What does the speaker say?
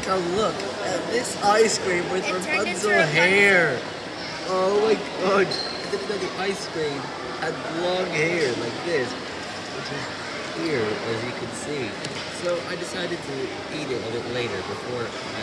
take a look at this ice cream with It Rapunzel hair. Oh my god. I didn't know the ice cream had long hair like this. Which is here, as you can see. So I decided to eat it a bit later before I.